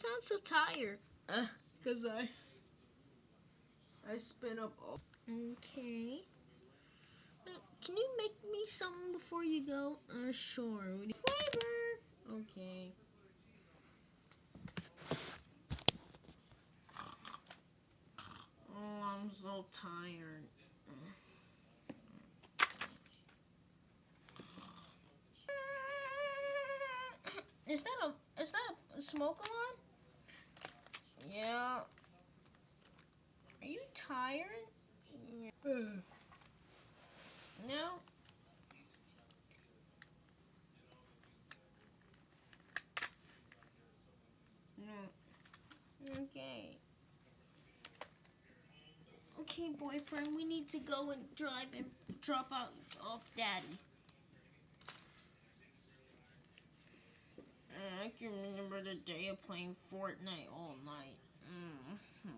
sound so tired? Uh, cause I I spin up all. Okay. Can you make me something before you go? Uh, sure. What do you- Flavor. Okay. Oh, I'm so tired. Is that a is that a smoke alarm? Yeah. Are you tired? No. No. Okay. Okay, boyfriend, we need to go and drive and drop out off daddy. I can remember the day of playing Fortnite all night. Mm.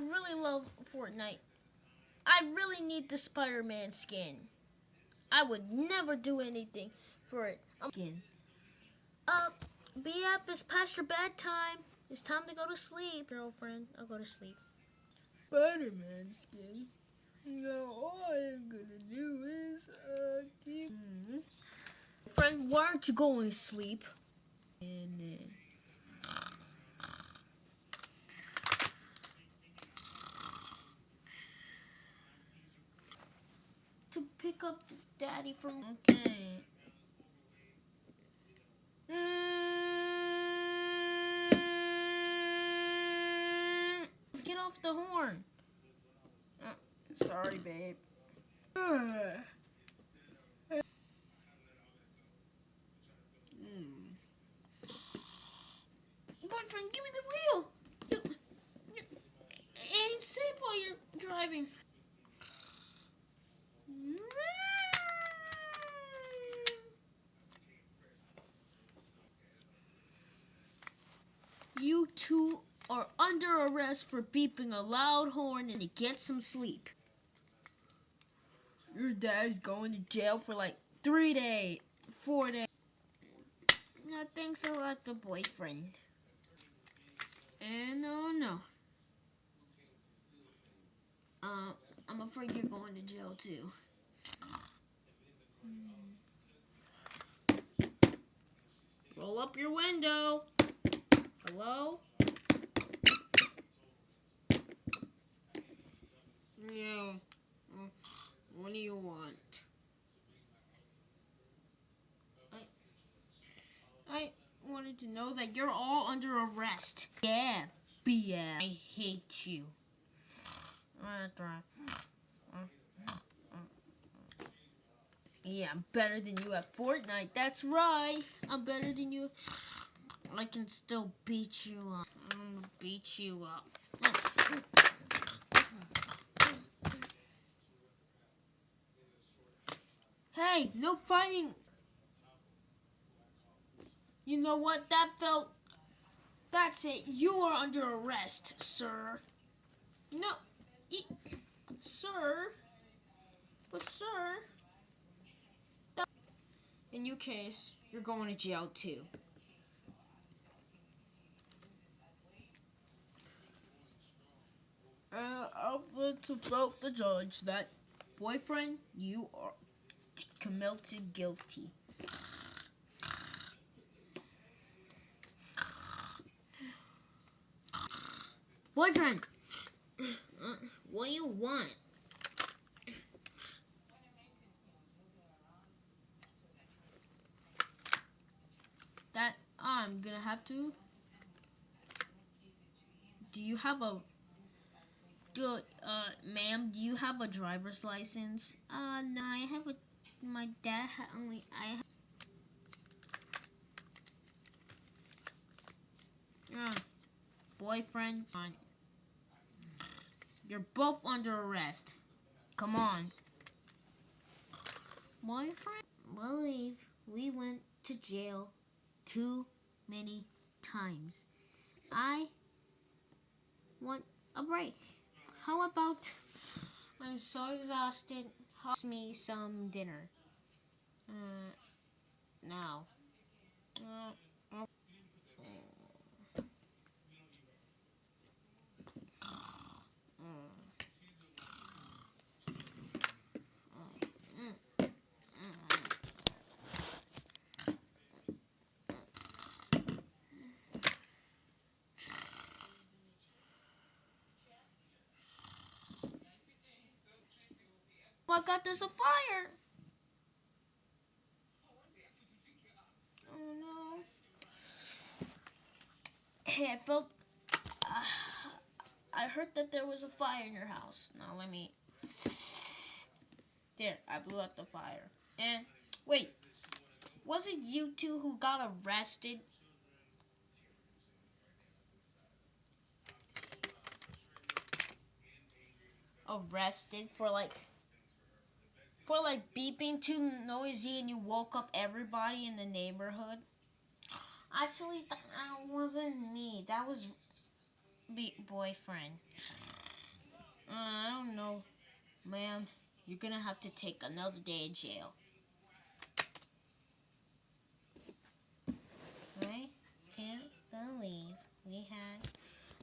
I really love Fortnite. I really need the Spider-Man skin. I would never do anything for it. Skin. Uh, BF, it's past your bedtime. It's time to go to sleep, girlfriend. I'll go to sleep. Spider-Man skin. No, all I'm gonna do is uh. Mm-hmm. Friend, why aren't you going to sleep? And then. To pick up daddy from. Okay. Get off the horn. Uh, sorry, babe. Mm. Boyfriend, give me the wheel. You, you, it ain't safe while you're driving. You two are under arrest for beeping a loud horn and to get some sleep. Your dad's going to jail for like three days, four days. No, thanks a lot, the boyfriend. And oh no. Uh, I'm afraid you're going to jail too. Roll up your window. Hello? Yeah. What do you want? I I wanted to know that you're all under arrest. Yeah, BS. I hate you. Yeah, I'm better than you at Fortnite. That's right. I'm better than you. I can still beat you up. I'm gonna beat you up. Hey, no fighting. You know what? That felt. That's it. You are under arrest, sir. No, sir. But sir, In your case, you're going to jail too. Uh, I'll put to vote the judge that boyfriend, you are committed guilty. boyfriend. What do you want? That I'm gonna have to. Do you have a? Do uh, ma'am? Do you have a driver's license? Uh, no, I have a. My dad only. I. Yeah. Boyfriend. You're both under arrest. Come on. boyfriend. Believe we went to jail too many times. I want a break. How about I'm so exhausted. Host me some dinner. Uh, now. Uh, my god, there's a fire! Oh no. Hey, I felt. Uh, I heard that there was a fire in your house. Now let me. There, I blew out the fire. And wait, was it you two who got arrested? Arrested for like for like beeping too noisy and you woke up everybody in the neighborhood? Actually, that wasn't me. That was be- boyfriend. Uh, I don't know, ma'am. You're gonna have to take another day in jail. I can't believe we had.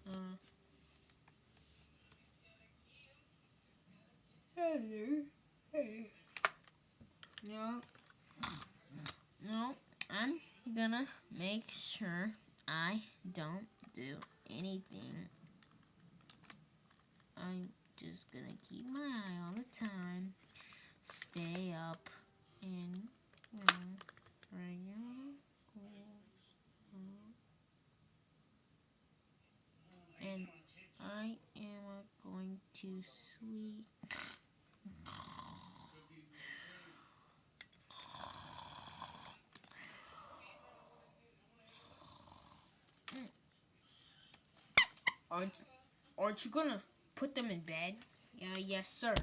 Uh, hello. Hey. No. No. I'm gonna make sure I don't do anything. I'm just gonna keep my eye all the time. Stay up and. And I am going to sleep. Aren't, aren't you gonna put them in bed? Yeah, yes, sir.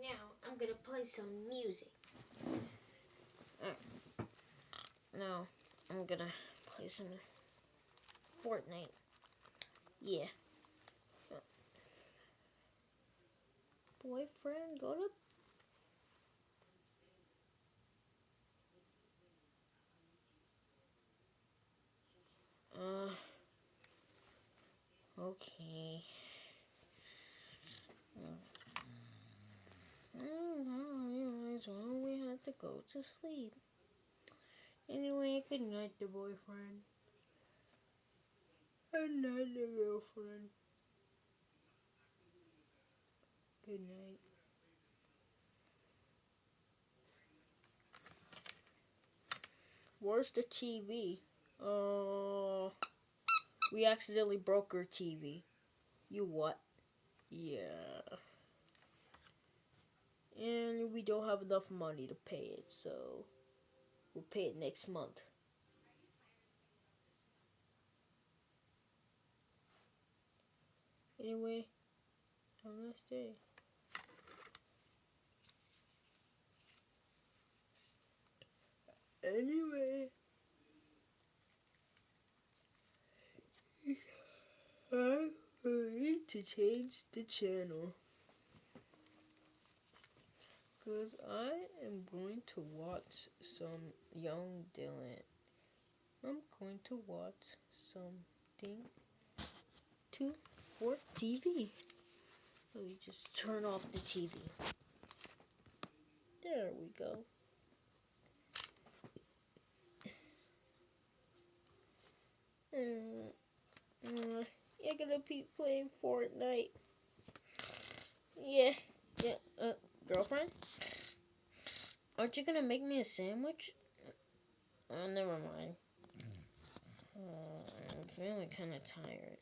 Now I'm gonna play some music. Uh, no, I'm gonna play some Fortnite. Yeah. Boyfriend, go to. Uh. Okay. Oh, I why we had to go to sleep. Anyway, good night, the boyfriend. Good night, the girlfriend. Good night. Where's the TV? Uh, we accidentally broke her TV. You what? Yeah we don't have enough money to pay it, so we'll pay it next month. Anyway, have a nice day. Anyway, I need to change the channel. Because I am going to watch some Young Dylan. I'm going to watch something to for TV. Let me just turn off the TV. There we go. Uh, uh, you're gonna be playing Fortnite. Yeah, yeah, uh, girlfriend? Aren't you gonna make me a sandwich? Oh, never mind. Uh, I'm feeling kind of tired.